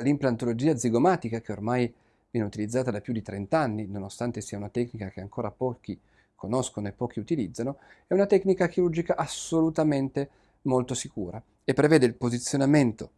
L'implantologia zigomatica, che ormai viene utilizzata da più di 30 anni, nonostante sia una tecnica che ancora pochi conoscono e pochi utilizzano, è una tecnica chirurgica assolutamente molto sicura e prevede il posizionamento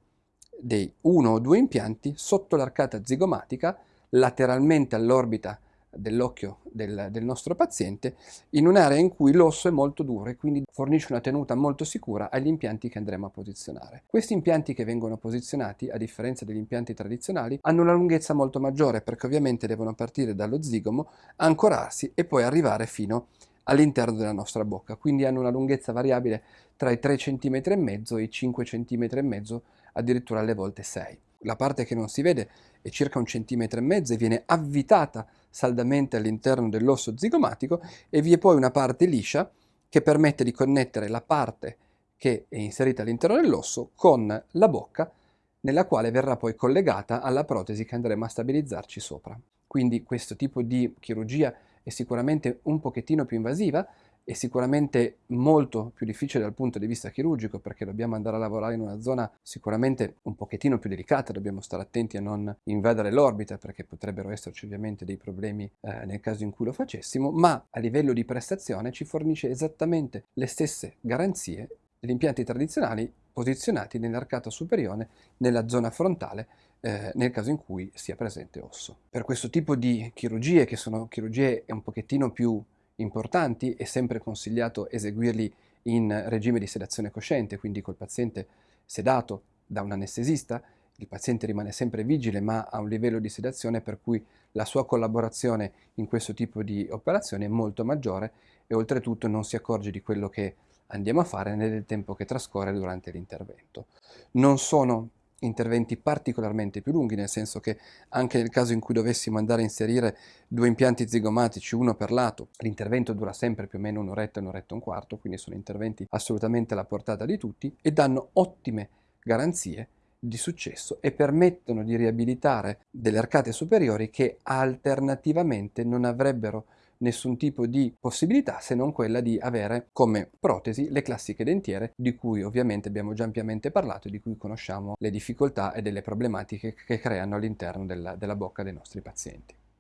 dei uno o due impianti sotto l'arcata zigomatica lateralmente all'orbita dell'occhio del, del, nostro paziente in un'area in cui l'osso è molto duro e quindi fornisce una tenuta molto sicura agli impianti che andremo a posizionare. Questi impianti che vengono posizionati, a differenza degli impianti tradizionali, hanno una lunghezza molto maggiore perché ovviamente devono partire dallo zigomo, ancorarsi e poi arrivare fino all'interno della nostra bocca, quindi hanno una lunghezza variabile tra i 3 cm e i 5 cm addirittura alle volte 6. La parte che non si vede è circa un centimetro e mezzo e viene avvitata saldamente all'interno dell'osso zigomatico e vi è poi una parte liscia che permette di connettere la parte che è inserita all'interno dell'osso con la bocca nella quale verrà poi collegata alla protesi che andremo a stabilizzarci sopra. Quindi questo tipo di chirurgia è sicuramente un pochettino più invasiva, è sicuramente molto più difficile dal punto di vista chirurgico perché dobbiamo andare a lavorare in una zona sicuramente un pochettino più delicata, dobbiamo stare attenti a non invadere l'orbita perché potrebbero esserci ovviamente dei problemi eh, nel caso in cui lo facessimo, ma a livello di prestazione ci fornisce esattamente le stesse garanzie degli impianti tradizionali posizionati nell'arcata superiore nella zona frontale eh, nel caso in cui sia presente osso. Per questo tipo di chirurgie, che sono chirurgie un pochettino più importanti, è sempre consigliato eseguirli in regime di sedazione cosciente, quindi col paziente sedato da un anestesista, il paziente rimane sempre vigile ma ha un livello di sedazione per cui la sua collaborazione in questo tipo di operazione è molto maggiore e oltretutto non si accorge di quello che andiamo a fare nel tempo che trascorre durante l'intervento. Non sono interventi particolarmente più lunghi, nel senso che anche nel caso in cui dovessimo andare a inserire due impianti zigomatici, uno per lato, l'intervento dura sempre più o meno un'oretta, un'oretta e un quarto, quindi sono interventi assolutamente alla portata di tutti e danno ottime garanzie di successo e permettono di riabilitare delle arcate superiori che alternativamente non avrebbero nessun tipo di possibilità se non quella di avere come protesi le classiche dentiere di cui ovviamente abbiamo già ampiamente parlato e di cui conosciamo le difficoltà e delle problematiche che creano all'interno della, della bocca dei nostri pazienti.